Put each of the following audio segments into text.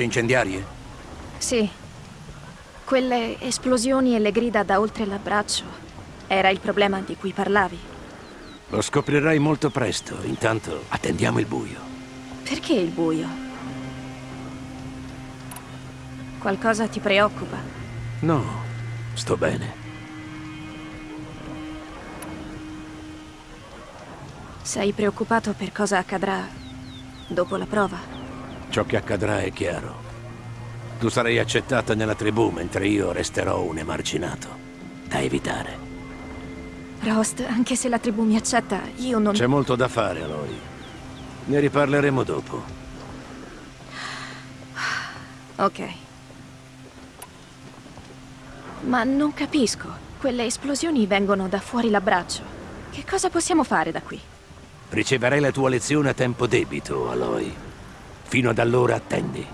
Frecce incendiarie? Sì. Quelle esplosioni e le grida da oltre l'abbraccio era il problema di cui parlavi. Lo scoprirai molto presto. Intanto attendiamo il buio. Perché il buio? Qualcosa ti preoccupa? No, sto bene. Sei preoccupato per cosa accadrà dopo la prova? Ciò che accadrà è chiaro. Tu sarai accettata nella tribù, mentre io resterò un emarginato. Da evitare. Rost, anche se la tribù mi accetta, io non... C'è molto da fare, Aloy. Ne riparleremo dopo. Ok. Ma non capisco. Quelle esplosioni vengono da fuori l'abbraccio. Che cosa possiamo fare da qui? Riceverai la tua lezione a tempo debito, Aloy. Fino ad allora attendi.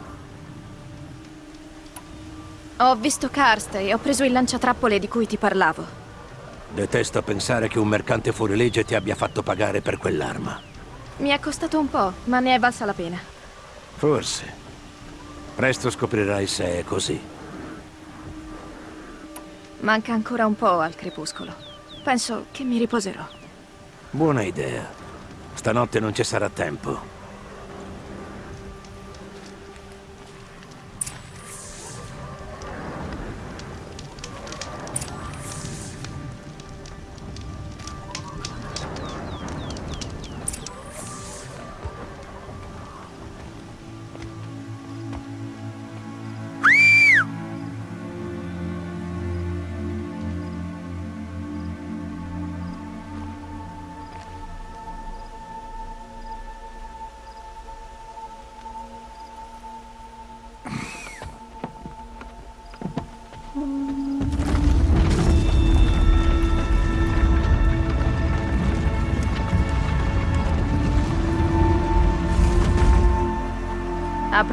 Ho visto Karst e ho preso il lanciatrappole di cui ti parlavo. Detesto pensare che un mercante fuorilegge ti abbia fatto pagare per quell'arma. Mi è costato un po', ma ne è valsa la pena. Forse. Presto scoprirai se è così. Manca ancora un po' al crepuscolo. Penso che mi riposerò. Buona idea. Stanotte non ci sarà tempo.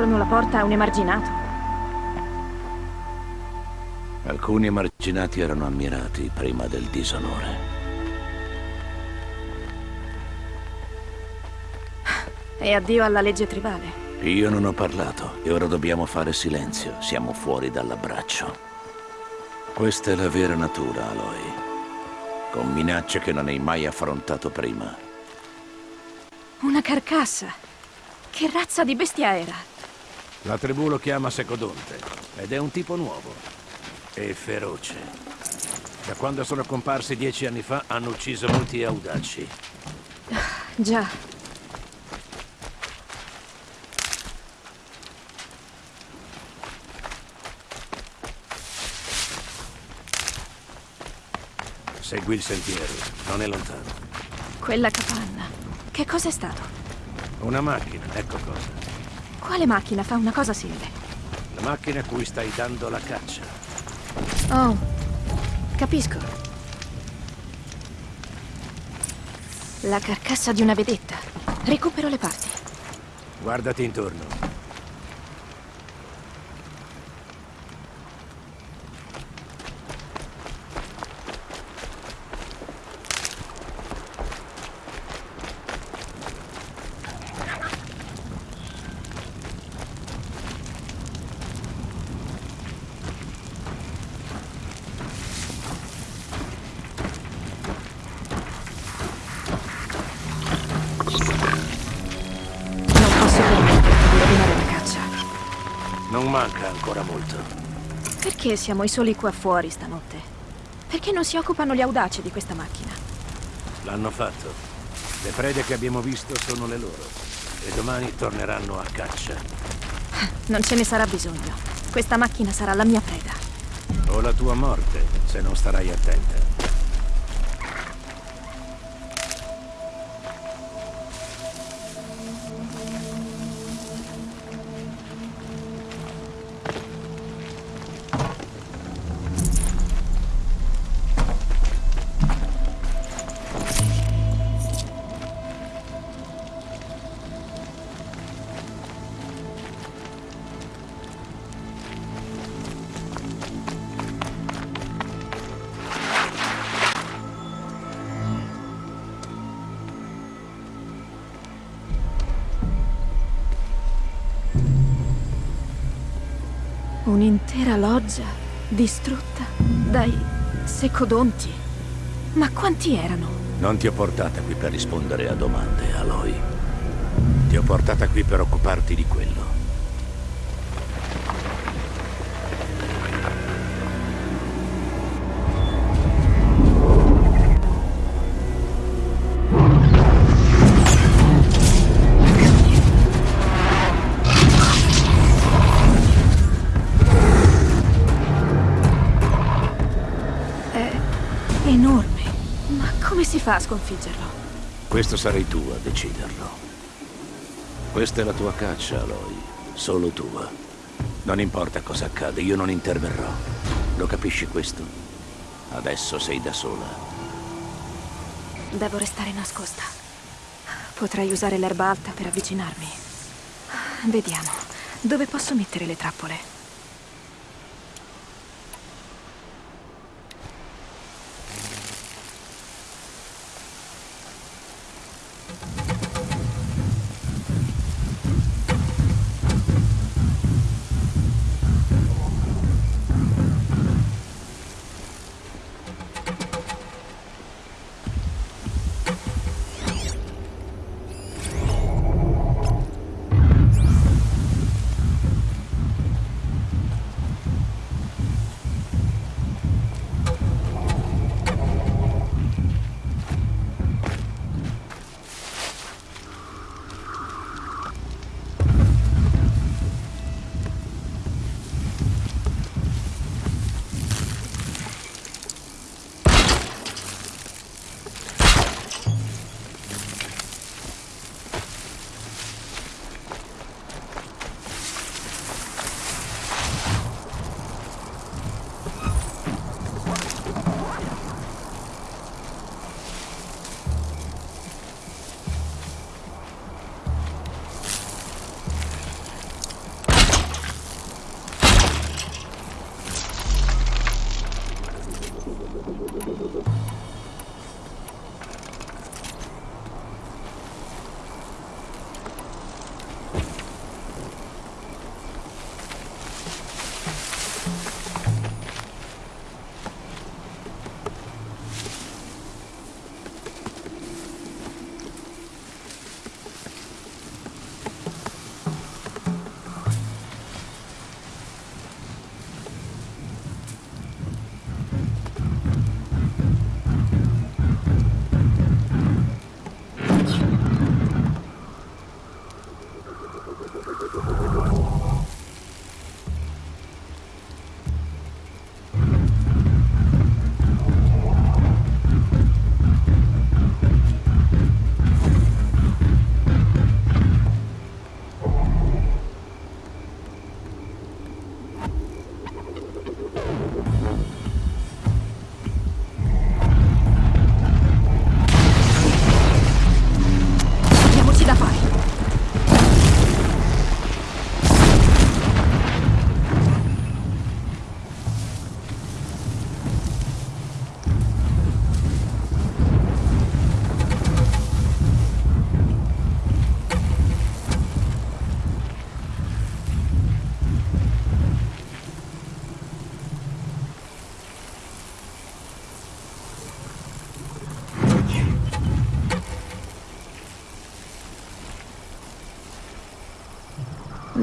Aprono la porta a un emarginato. Alcuni emarginati erano ammirati prima del disonore. E addio alla legge tribale. Io non ho parlato e ora dobbiamo fare silenzio. Siamo fuori dall'abbraccio. Questa è la vera natura, Aloy. Con minacce che non hai mai affrontato prima. Una carcassa. Che razza di bestia era? La tribù lo chiama Secodonte ed è un tipo nuovo e feroce. Da quando sono comparsi dieci anni fa hanno ucciso molti audaci. Già. Segui il sentiero, non è lontano. Quella capanna. Che cosa è stato? Una macchina, ecco cosa. Quale macchina fa una cosa simile? La macchina a cui stai dando la caccia. Oh, capisco. La carcassa di una vedetta. Recupero le parti. Guardati intorno. Manca ancora molto. Perché siamo i soli qua fuori stanotte? Perché non si occupano gli audaci di questa macchina? L'hanno fatto. Le prede che abbiamo visto sono le loro. E domani torneranno a caccia. Non ce ne sarà bisogno. Questa macchina sarà la mia preda. O la tua morte, se non starai attenta. Un'intera loggia distrutta dai secodonti. Ma quanti erano? Non ti ho portata qui per rispondere a domande, Aloy. Ti ho portata qui per occuparti di quello. Fa a sconfiggerlo? Questo sarai tu a deciderlo. Questa è la tua caccia, Aloy. Solo tua. Non importa cosa accade, io non interverrò. Lo capisci questo? Adesso sei da sola. Devo restare nascosta. Potrei usare l'erba alta per avvicinarmi. Vediamo. Dove posso mettere le trappole?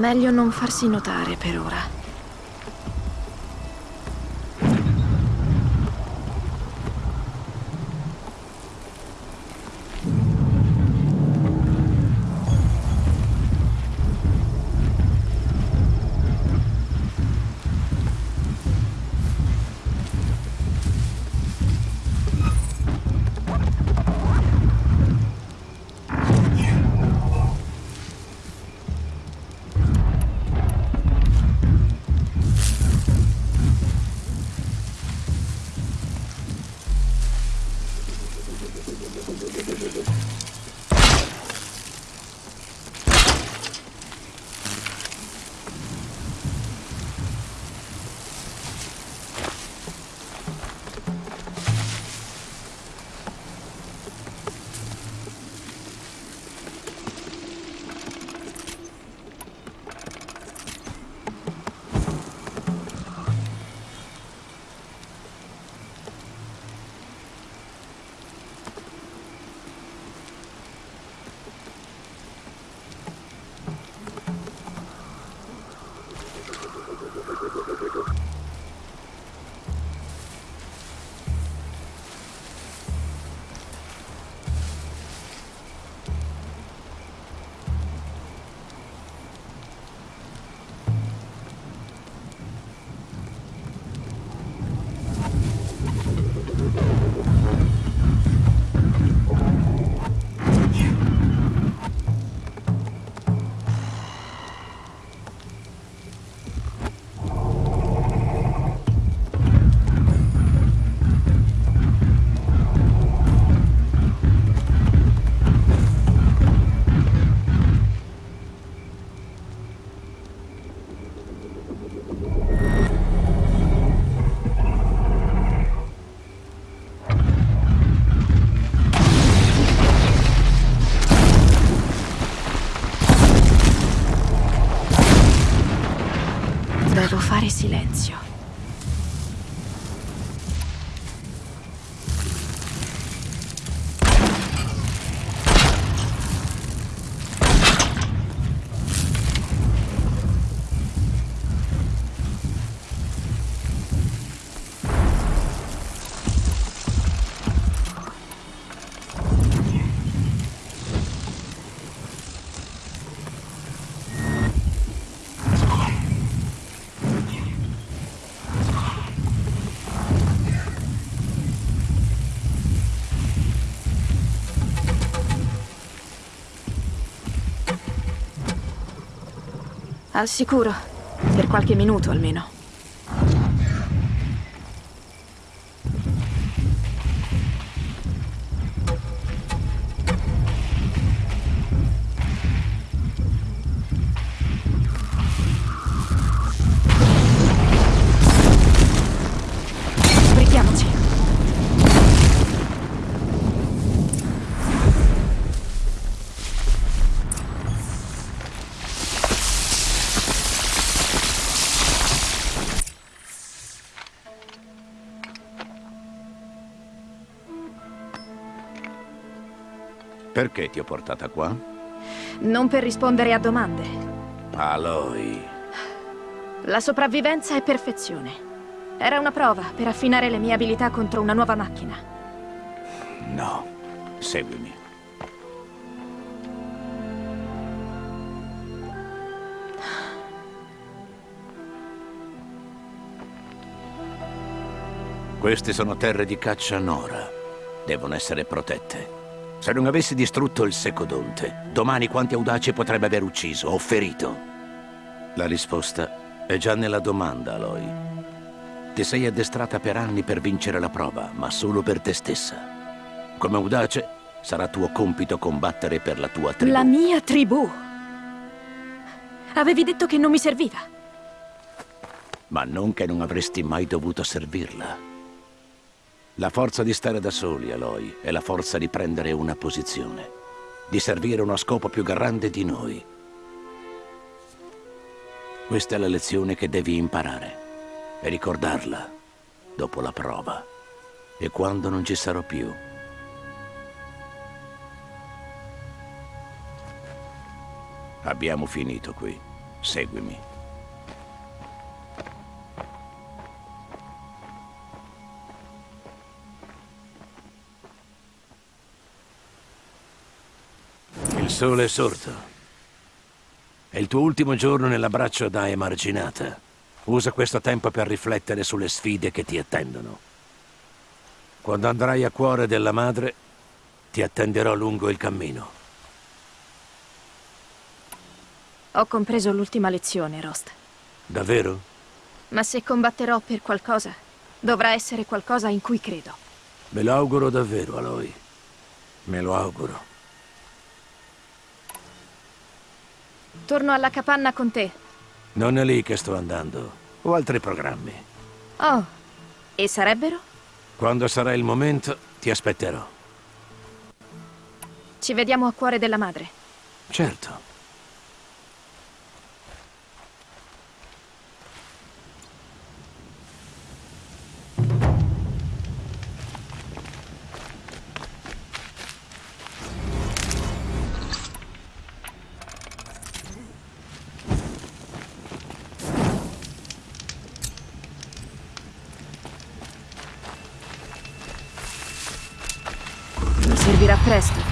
Meglio non farsi notare per ora. Al sicuro. Per qualche minuto almeno. Perché ti ho portata qua? Non per rispondere a domande. Aloy. La sopravvivenza è perfezione. Era una prova per affinare le mie abilità contro una nuova macchina. No. Seguimi. Queste sono terre di caccia Nora. Devono essere protette. Se non avessi distrutto il Secodonte, domani quanti audaci potrebbe aver ucciso o ferito? La risposta è già nella domanda, Aloy. Ti sei addestrata per anni per vincere la prova, ma solo per te stessa. Come audace, sarà tuo compito combattere per la tua tribù. La mia tribù? Avevi detto che non mi serviva. Ma non che non avresti mai dovuto servirla. La forza di stare da soli, Aloy, è la forza di prendere una posizione, di servire uno scopo più grande di noi. Questa è la lezione che devi imparare e ricordarla dopo la prova e quando non ci sarò più. Abbiamo finito qui. Seguimi. Sole è sorto. È il tuo ultimo giorno nell'abbraccio da emarginata. Usa questo tempo per riflettere sulle sfide che ti attendono. Quando andrai a cuore della madre, ti attenderò lungo il cammino. Ho compreso l'ultima lezione, Rost. Davvero? Ma se combatterò per qualcosa, dovrà essere qualcosa in cui credo. Me lo auguro davvero, Aloy. Me lo auguro. Torno alla capanna con te. Non è lì che sto andando. Ho altri programmi. Oh, e sarebbero? Quando sarà il momento, ti aspetterò. Ci vediamo a cuore della madre. Certo. Servirà presto.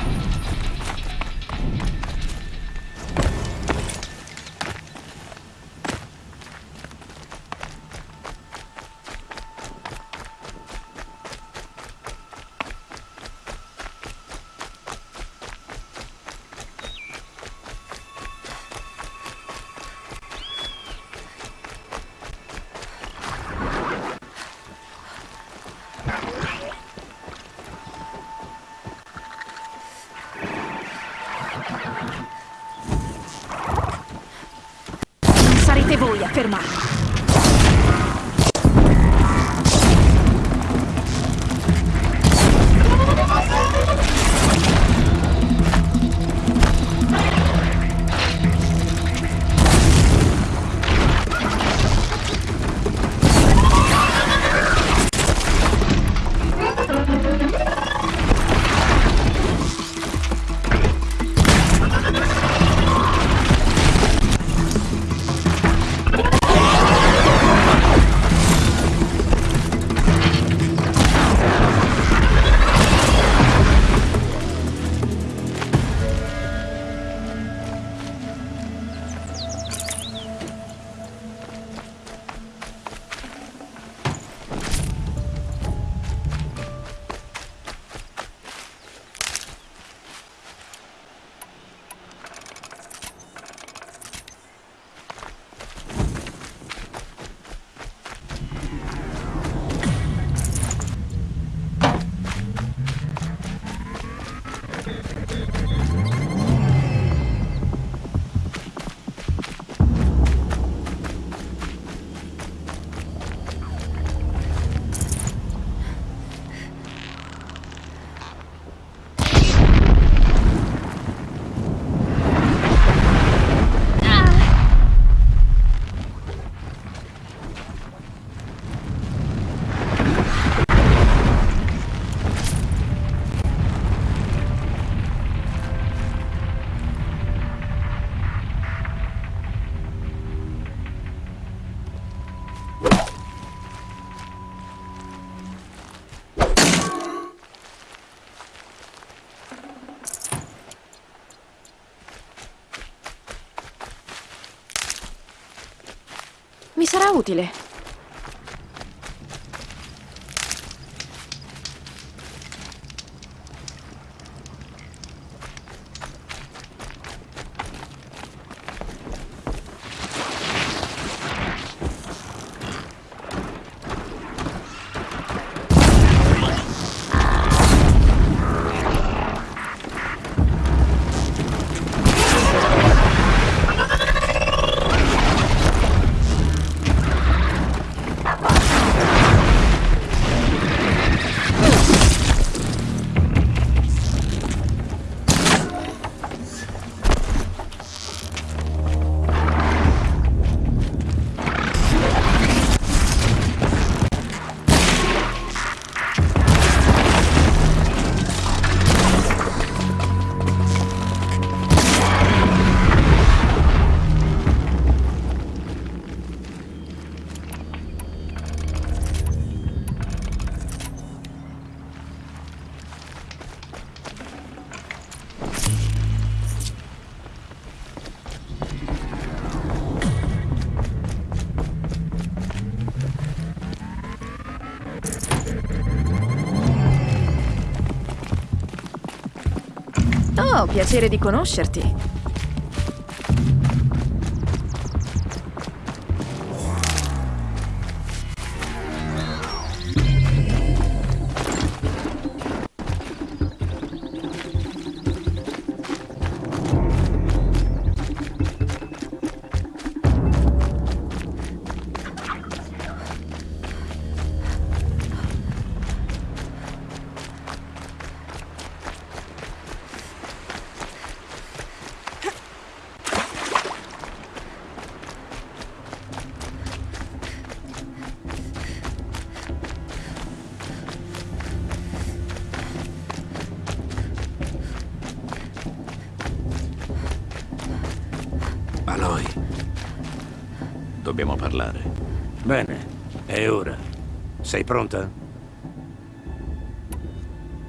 Sarà utile. Piacere di conoscerti. Dobbiamo parlare. Bene, è ora. Sei pronta?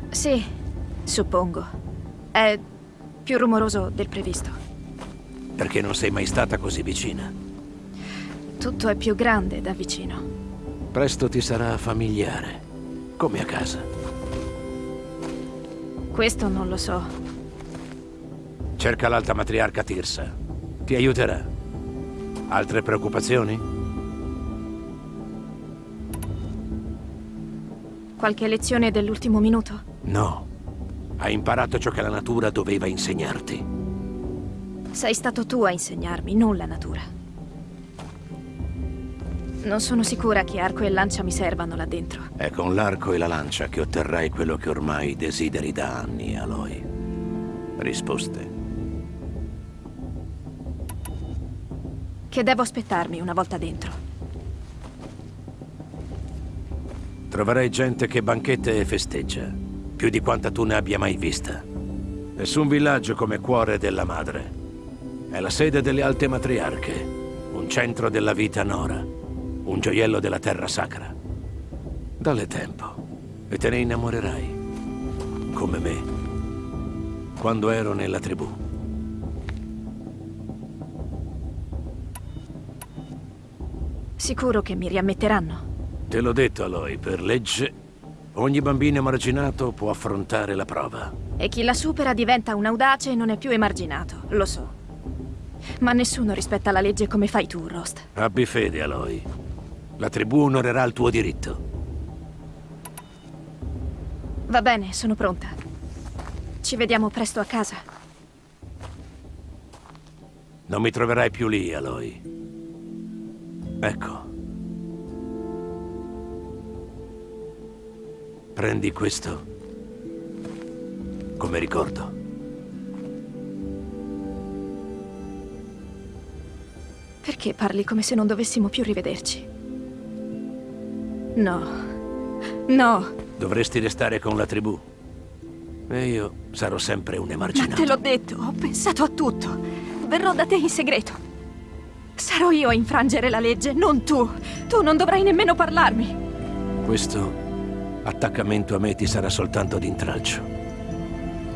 Sì, suppongo. È più rumoroso del previsto. Perché non sei mai stata così vicina. Tutto è più grande da vicino. Presto ti sarà familiare, come a casa. Questo non lo so. Cerca l'alta matriarca Tirsa. Ti aiuterà. Altre preoccupazioni? Qualche lezione dell'ultimo minuto? No. Hai imparato ciò che la natura doveva insegnarti. Sei stato tu a insegnarmi, non la natura. Non sono sicura che arco e lancia mi servano là dentro. È con l'arco e la lancia che otterrai quello che ormai desideri da anni, Aloy. Risposte. Che devo aspettarmi una volta dentro? Troverai gente che banchetta e festeggia, più di quanta tu ne abbia mai vista. Nessun villaggio come cuore della madre. È la sede delle alte matriarche, un centro della vita nora, un gioiello della terra sacra. Dalle tempo e te ne innamorerai, come me, quando ero nella tribù. Sicuro che mi riammetteranno. Te l'ho detto, Aloy, per legge, ogni bambino emarginato può affrontare la prova. E chi la supera diventa un audace e non è più emarginato, lo so. Ma nessuno rispetta la legge come fai tu, Rost. Abbi fede, Aloy. La tribù onorerà il tuo diritto. Va bene, sono pronta. Ci vediamo presto a casa. Non mi troverai più lì, Aloy. Ecco. Prendi questo come ricordo. Perché parli come se non dovessimo più rivederci? No. No. Dovresti restare con la tribù. E io sarò sempre un Ma emarginato. te l'ho detto, ho pensato a tutto. Verrò da te in segreto. Sarò io a infrangere la legge, non tu. Tu non dovrai nemmeno parlarmi. Questo attaccamento a me ti sarà soltanto d'intralcio.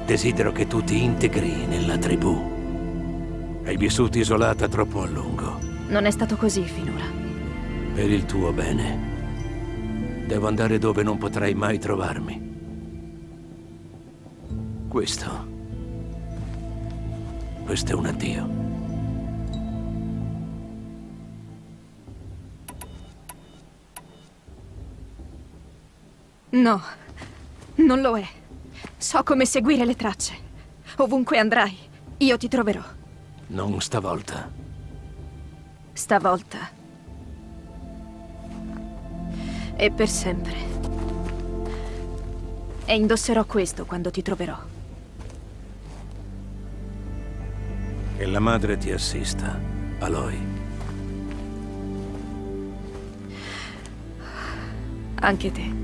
Desidero che tu ti integri nella tribù. Hai vissuto isolata troppo a lungo. Non è stato così finora. Per il tuo bene. Devo andare dove non potrai mai trovarmi. Questo... Questo è un addio. No, non lo è. So come seguire le tracce. Ovunque andrai, io ti troverò. Non stavolta. Stavolta. E per sempre. E indosserò questo quando ti troverò. Che la madre ti assista, Aloy. Anche te.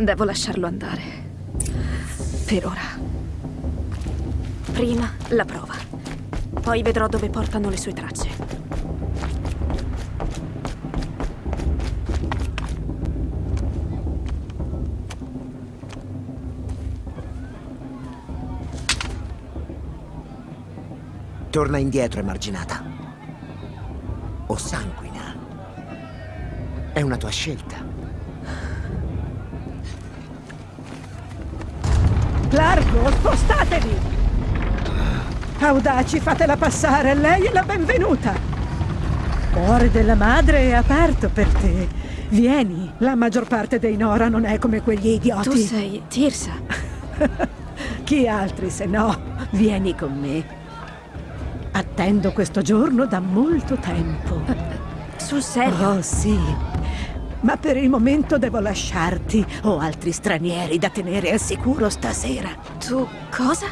Devo lasciarlo andare. Per ora. Prima la prova. Poi vedrò dove portano le sue tracce. Torna indietro, emarginata. O sanguina. È una tua scelta. Largo, spostatevi! Audaci, fatela passare, lei è la benvenuta! Cuore della madre è aperto per te. Vieni, la maggior parte dei Nora non è come quegli idioti. Tu sei Tirsa. Chi altri se no? Vieni con me. Attendo questo giorno da molto tempo. Sul serio? Oh, sì. Ma per il momento devo lasciarti. Ho altri stranieri da tenere al sicuro stasera. Tu cosa?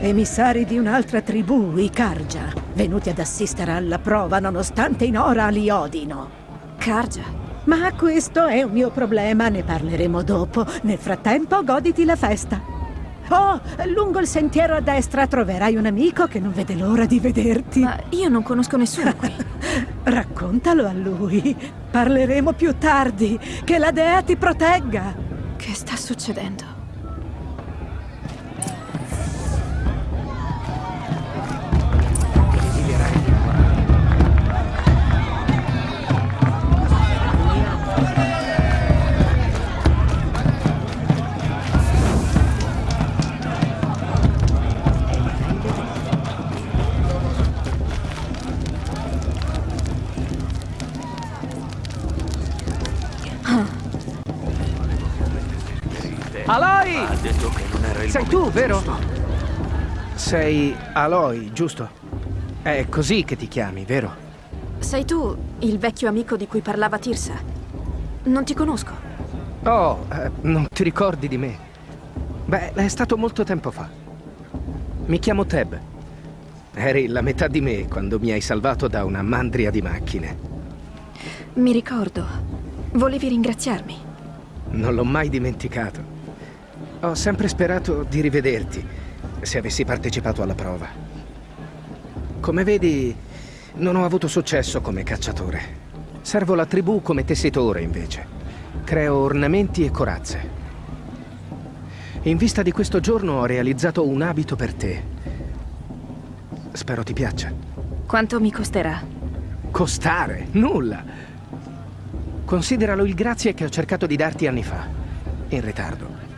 Emissari di un'altra tribù, i Karja, venuti ad assistere alla prova nonostante i Nora li odino. Karja? Ma questo è un mio problema, ne parleremo dopo. Nel frattempo goditi la festa. Oh, lungo il sentiero a destra troverai un amico che non vede l'ora di vederti. Ma io non conosco nessuno qui. Raccontalo a lui. Parleremo più tardi. Che la dea ti protegga. Che sta succedendo? Sei tu, vero? Sei Aloy, giusto? È così che ti chiami, vero? Sei tu il vecchio amico di cui parlava Tirsa? Non ti conosco. Oh, eh, non ti ricordi di me? Beh, è stato molto tempo fa. Mi chiamo Teb. Eri la metà di me quando mi hai salvato da una mandria di macchine. Mi ricordo. Volevi ringraziarmi. Non l'ho mai dimenticato. Ho sempre sperato di rivederti, se avessi partecipato alla prova. Come vedi, non ho avuto successo come cacciatore. Servo la tribù come tessitore, invece. Creo ornamenti e corazze. In vista di questo giorno ho realizzato un abito per te. Spero ti piaccia. Quanto mi costerà? Costare? Nulla! Consideralo il grazie che ho cercato di darti anni fa. In ritardo.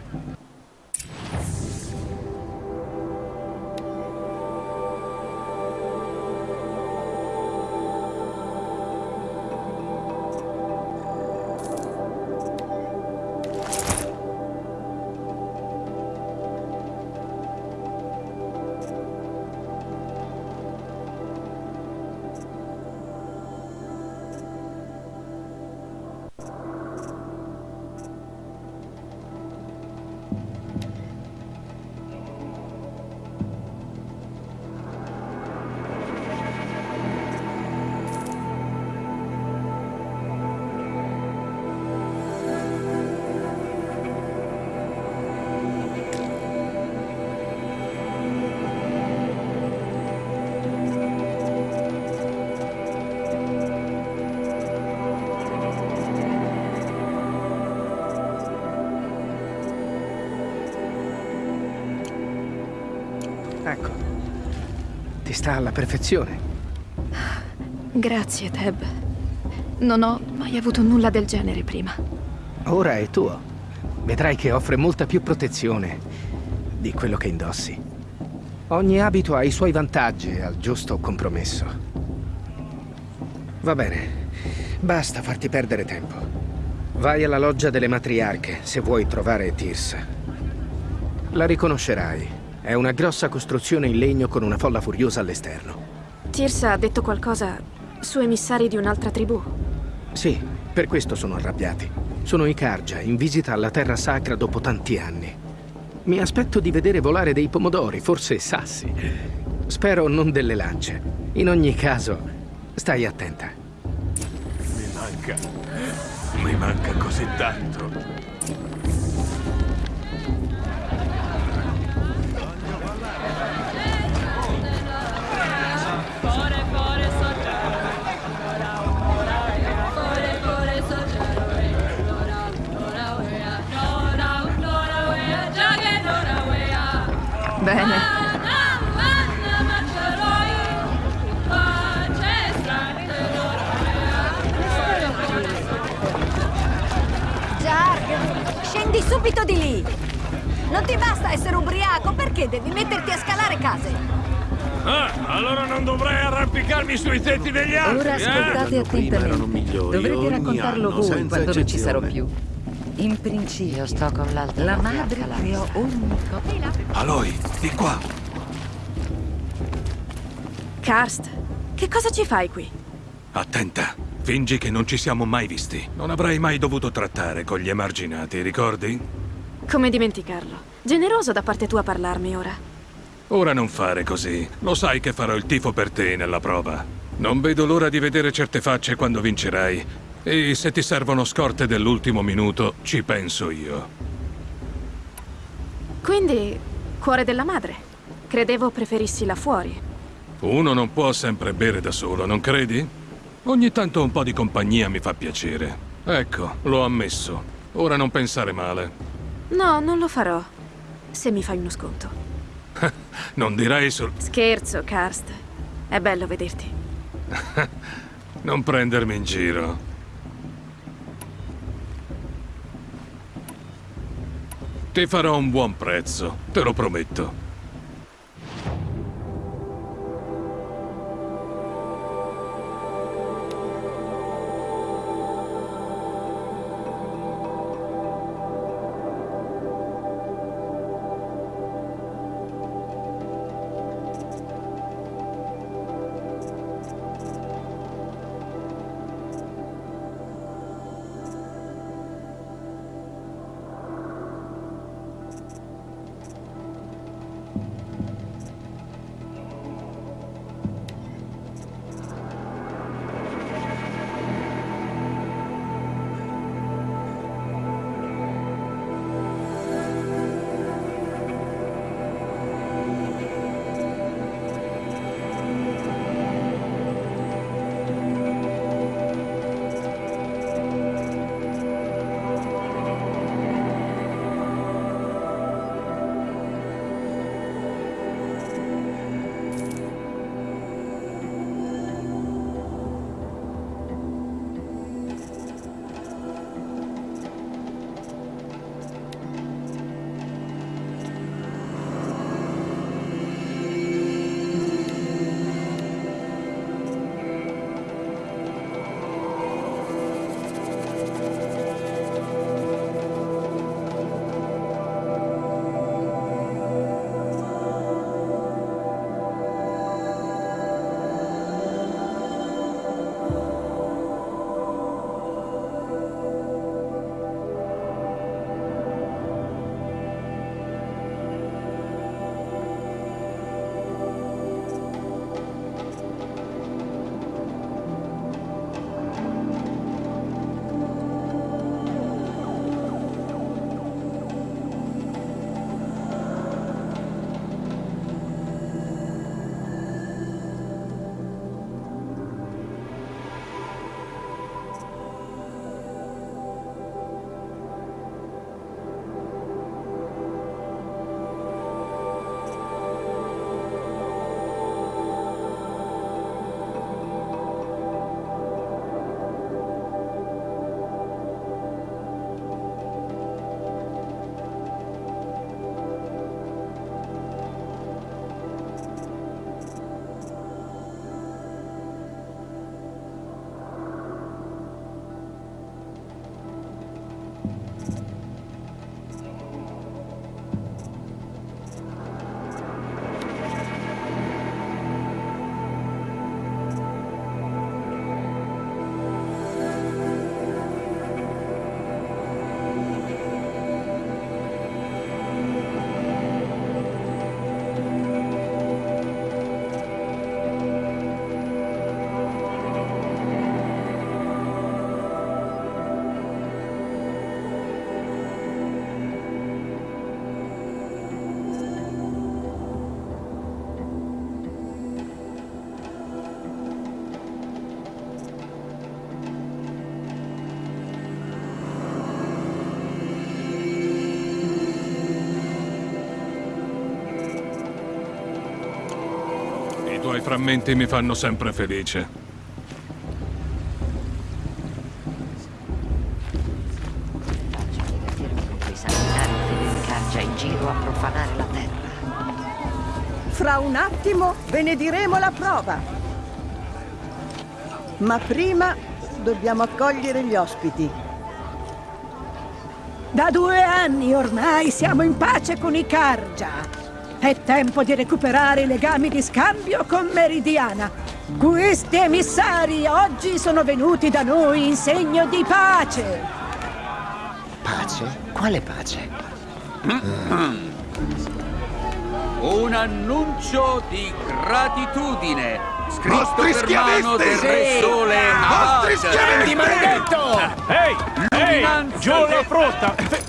Alla perfezione. Grazie, Teb. Non ho mai avuto nulla del genere prima. Ora è tuo. Vedrai che offre molta più protezione di quello che indossi. Ogni abito ha i suoi vantaggi al giusto compromesso. Va bene. Basta farti perdere tempo. Vai alla loggia delle matriarche se vuoi trovare Tirsa. La riconoscerai. È una grossa costruzione in legno con una folla furiosa all'esterno. Tirsa ha detto qualcosa su emissari di un'altra tribù. Sì, per questo sono arrabbiati. Sono i Karja, in visita alla terra sacra dopo tanti anni. Mi aspetto di vedere volare dei pomodori, forse sassi. Spero non delle lance. In ogni caso, stai attenta. Mi manca. Mi manca così tanto. Subito di lì! Non ti basta essere ubriaco, perché devi metterti a scalare case? Ah, allora non dovrei arrampicarmi sui tetti degli altri, Ora ascoltate eh? attentamente. Dovrete raccontarlo anno, voi quando non ci sarò più. In principio, Io sto con l'altra la madre creò ogni cosa. Aloy, di qua. Karst, che cosa ci fai qui? Attenta. Fingi che non ci siamo mai visti. Non avrei mai dovuto trattare con gli emarginati, ricordi? Come dimenticarlo? Generoso da parte tua parlarmi ora. Ora non fare così. Lo sai che farò il tifo per te nella prova. Non vedo l'ora di vedere certe facce quando vincerai. E se ti servono scorte dell'ultimo minuto, ci penso io. Quindi, cuore della madre. Credevo preferissi là fuori. Uno non può sempre bere da solo, non credi? Ogni tanto un po' di compagnia mi fa piacere. Ecco, l'ho ammesso. Ora non pensare male. No, non lo farò. Se mi fai uno sconto. Non direi sul... Scherzo, Karst. È bello vederti. Non prendermi in giro. Ti farò un buon prezzo, te lo prometto. Frammenti mi fanno sempre felice. Fra un attimo benediremo la prova. Ma prima dobbiamo accogliere gli ospiti. Da due anni ormai siamo in pace con i Karja. È tempo di recuperare i legami di scambio con Meridiana. Questi emissari oggi sono venuti da noi in segno di pace. Pace? Quale pace? Un annuncio di gratitudine scritto Vostri per mano del! Re Sole schiavisti, maledetto! Ehi! Ehi! Giù la frutta! Fe-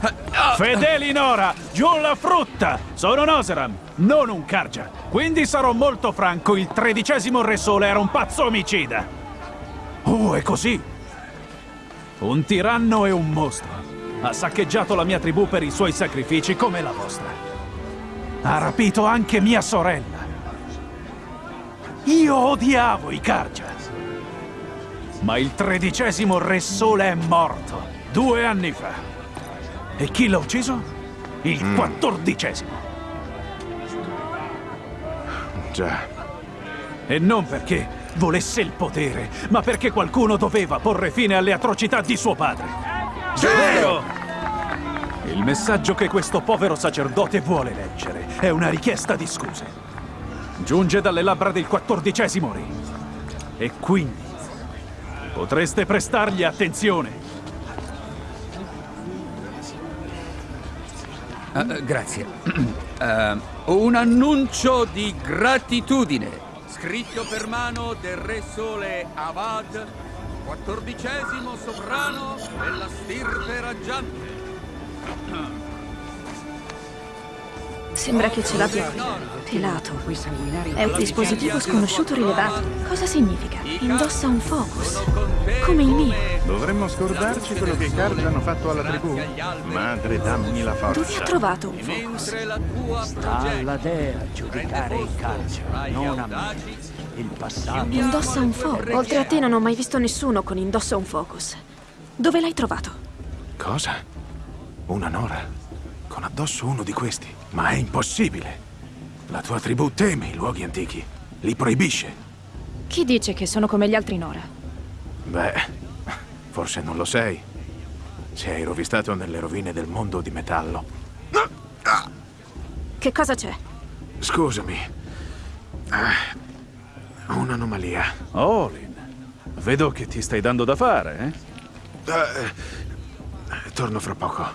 Fedeli Nora! Giù la frutta! Sono Noseram, non un Karja. Quindi sarò molto franco, il tredicesimo Re Sole era un pazzo omicida. Oh, è così? Un tiranno e un mostro. Ha saccheggiato la mia tribù per i suoi sacrifici come la vostra. Ha rapito anche mia sorella. Io odiavo i Karja. Ma il tredicesimo Re Sole è morto due anni fa. E chi l'ha ucciso? Il quattordicesimo. Già. E non perché volesse il potere, ma perché qualcuno doveva porre fine alle atrocità di suo padre. Vero! Il messaggio che questo povero sacerdote vuole leggere è una richiesta di scuse. Giunge dalle labbra del quattordicesimo re. E quindi potreste prestargli attenzione. Eh, grazie. Eh, un annuncio di gratitudine scritto per mano del Re Sole Abad, quattordicesimo sovrano della stirpe raggiante. Sembra che ce l'abbia pelato. È un dispositivo sconosciuto rilevato. Cosa significa? Indossa un focus. Come il mio. Dovremmo scordarci quello che i Karja hanno fatto alla tribù? Madre, dammi la Dove ha forza. trovato un focus? Sta alla dea a giudicare i calcio, non a me. Il passato. Indossa un focus. Oltre a te non ho mai visto nessuno con indossa un focus. Dove l'hai trovato? Cosa? Una Nora? Con addosso uno di questi? Ma è impossibile! La tua tribù teme i luoghi antichi. Li proibisce. Chi dice che sono come gli altri Nora? Beh, forse non lo sei. Se hai rovistato nelle rovine del mondo di metallo. Che cosa c'è? Scusami. Ah, un'anomalia. Olin, vedo che ti stai dando da fare, eh? Eh, torno fra poco.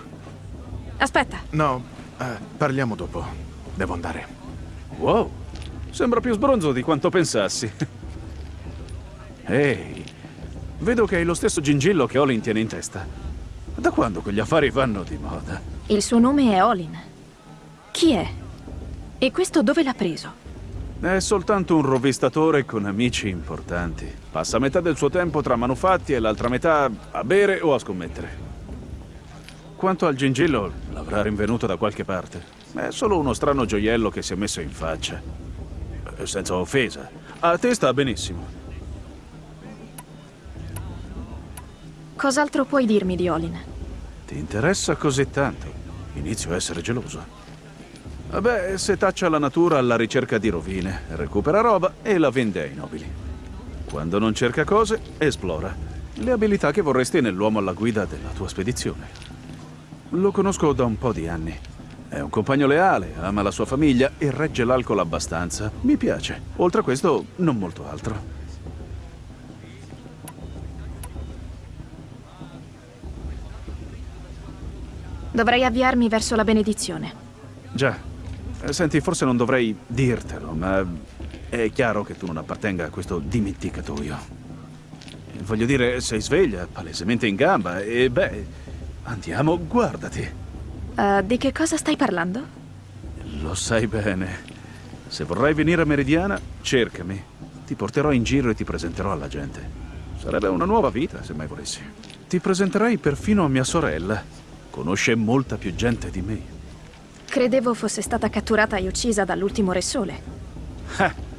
Aspetta, No, eh, parliamo dopo. Devo andare. Wow, sembra più sbronzo di quanto pensassi. Ehi, vedo che hai lo stesso gingillo che Olin tiene in testa. Da quando quegli affari vanno di moda? il suo nome è Olin. Chi è? E questo dove l'ha preso? È soltanto un rovistatore con amici importanti. Passa metà del suo tempo tra manufatti e l'altra metà a bere o a scommettere. Quanto al gingillo, l'avrà rinvenuto da qualche parte. È solo uno strano gioiello che si è messo in faccia. Eh, Senza offesa. A te sta benissimo. Cos'altro puoi dirmi di Olin? Ti interessa così tanto? Inizio a essere geloso. Vabbè, se taccia la natura alla ricerca di rovine, recupera roba e la vende ai nobili. Quando non cerca cose, esplora. Le abilità che vorresti nell'uomo alla guida della tua spedizione. Lo conosco da un po' di anni. È un compagno leale, ama la sua famiglia e regge l'alcol abbastanza. Mi piace. Oltre a questo, non molto altro. Dovrei avviarmi verso la benedizione. Già. Eh, Senti, forse non dovrei dirtelo, ma è chiaro che tu non appartenga a questo dimenticatoio. Voglio dire, sei sveglia, palesemente in gamba, e beh, andiamo, guardati. Eh, di che cosa stai parlando? Lo sai bene. Se vorrai venire a Meridiana, cercami. Ti porterò in giro e ti presenterò alla gente. Sarebbe una nuova vita, se mai volessi. Ti presenterei perfino a mia sorella. Conosce molta più gente di me. Credevo fosse stata catturata e uccisa dall'ultimo Re Sole. Eh,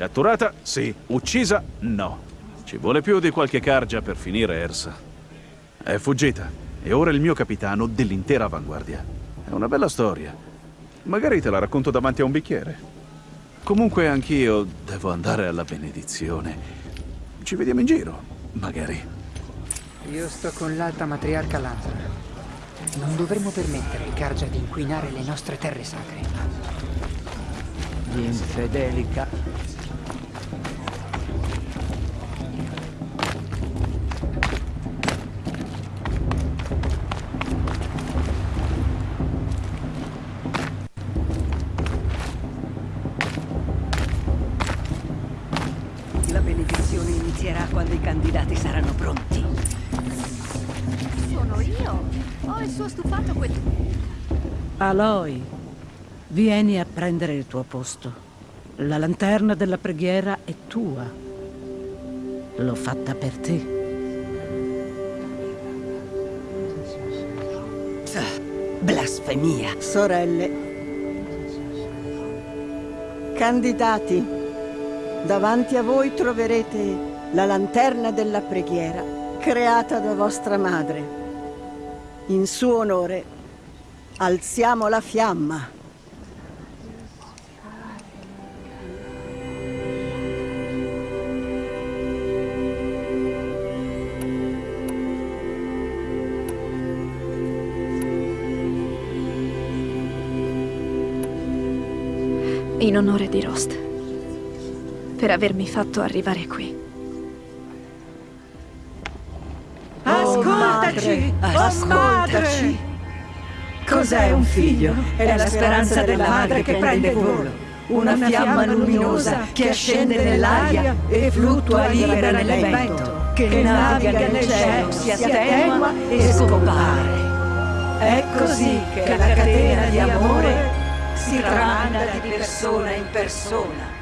Catturata? Sì. Uccisa? No. Ci vuole più di qualche cargia per finire Ersa. È fuggita e ora è il mio capitano dell'intera avanguardia. È una bella storia. Magari te la racconto davanti a un bicchiere. Comunque anch'io devo andare alla benedizione. Ci vediamo in giro, magari. Io sto con l'alta matriarca Lanza. Non dovremmo permettere ai Karja di inquinare le nostre terre sacre. Gli infedeli ca... Aloy, vieni a prendere il tuo posto. La lanterna della preghiera è tua. L'ho fatta per te. Blasfemia. Sorelle. Candidati, davanti a voi troverete la lanterna della preghiera creata da vostra madre. In suo onore alziamo la fiamma. In onore di Rost. Per avermi fatto arrivare qui. Ascoltaci! Oh, ascoltaci. Cos'è un figlio? È la speranza della madre che prende volo. Una fiamma luminosa che ascende nell'aria e fluttua libera nel vento, che naviga nel cielo, si attenua e scompare. È così che la catena di amore si tramanda di persona in persona.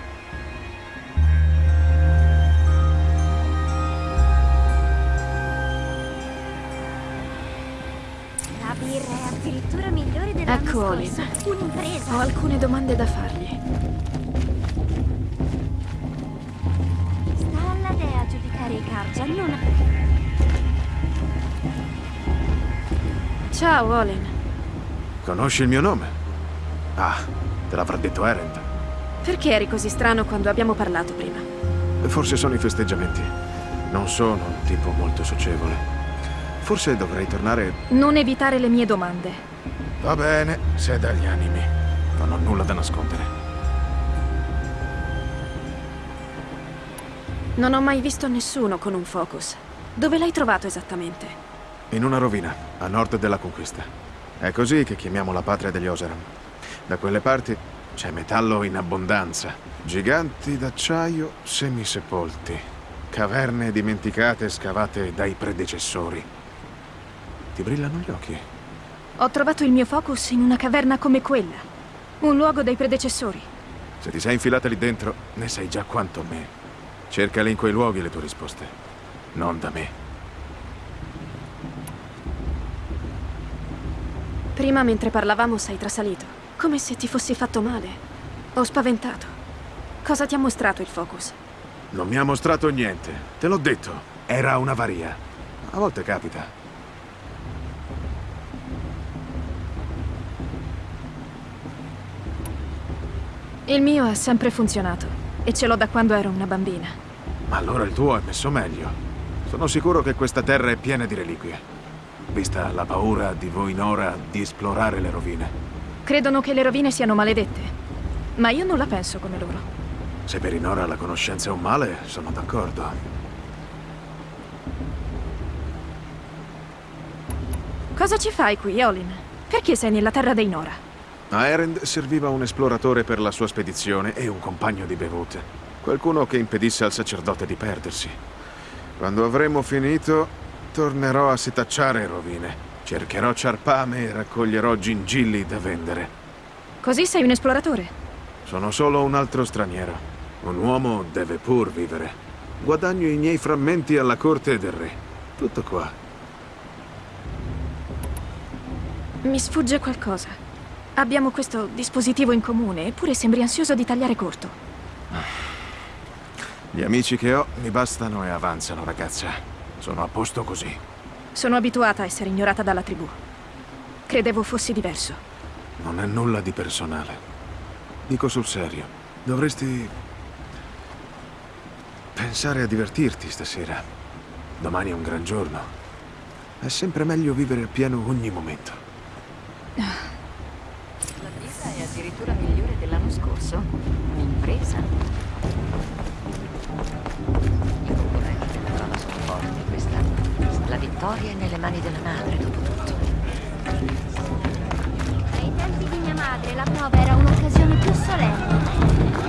È addirittura migliore della Ecco Olin. Un'impresa. Ho alcune domande da fargli. Sta alla dea giudicare i Karja, non. Ciao, Olin. Conosci il mio nome? Ah, te l'avrà detto Erend. Perché eri così strano quando abbiamo parlato prima? Forse sono i festeggiamenti. Non sono un tipo molto socievole. Forse dovrei tornare... Non evitare le mie domande. Va bene, sei dagli animi. Non ho nulla da nascondere. Non ho mai visto nessuno con un focus. Dove l'hai trovato esattamente? In una rovina, a nord della conquista. È così che chiamiamo la patria degli Oseram. Da quelle parti c'è metallo in abbondanza. Giganti d'acciaio semisepolti. Caverne dimenticate scavate dai predecessori. Ti brillano gli occhi. Ho trovato il mio focus in una caverna come quella. Un luogo dei predecessori. Se ti sei infilata lì dentro, ne sai già quanto me. Cercale in quei luoghi le tue risposte. Non da me. Prima, mentre parlavamo, sei trasalito. Come se ti fossi fatto male. Ho spaventato. Cosa ti ha mostrato il focus? Non mi ha mostrato niente. Te l'ho detto. Era un'avaria. A volte capita. Il mio ha sempre funzionato. E ce l'ho da quando ero una bambina. Ma allora il tuo è messo meglio. Sono sicuro che questa terra è piena di reliquie. Vista la paura di voi Nora di esplorare le rovine. Credono che le rovine siano maledette. Ma io non la penso come loro. Se per i Nora la conoscenza è un male, sono d'accordo. Cosa ci fai qui, Olin? Perché sei nella terra dei Nora? A Erend serviva un esploratore per la sua spedizione e un compagno di bevute. Qualcuno che impedisse al sacerdote di perdersi. Quando avremo finito, tornerò a setacciare rovine. Cercherò ciarpame e raccoglierò gingilli da vendere. Così sei un esploratore? Sono solo un altro straniero. Un uomo deve pur vivere. Guadagno i miei frammenti alla corte del re. Tutto qua. Mi sfugge qualcosa. Abbiamo questo dispositivo in comune, eppure sembri ansioso di tagliare corto. Gli amici che ho mi bastano e avanzano, ragazza. Sono a posto così. Sono abituata a essere ignorata dalla tribù. Credevo fossi diverso. Non è nulla di personale. Dico sul serio. Dovresti... pensare a divertirti stasera. Domani è un gran giorno. È sempre meglio vivere appieno ogni momento. Addirittura migliore dell'anno scorso. Un'impresa. I concorrenti della prova sono forti quest'anno. La vittoria è nelle mani della madre, dopo tutto. Ai tempi di mia madre la prova era un'occasione più solenne.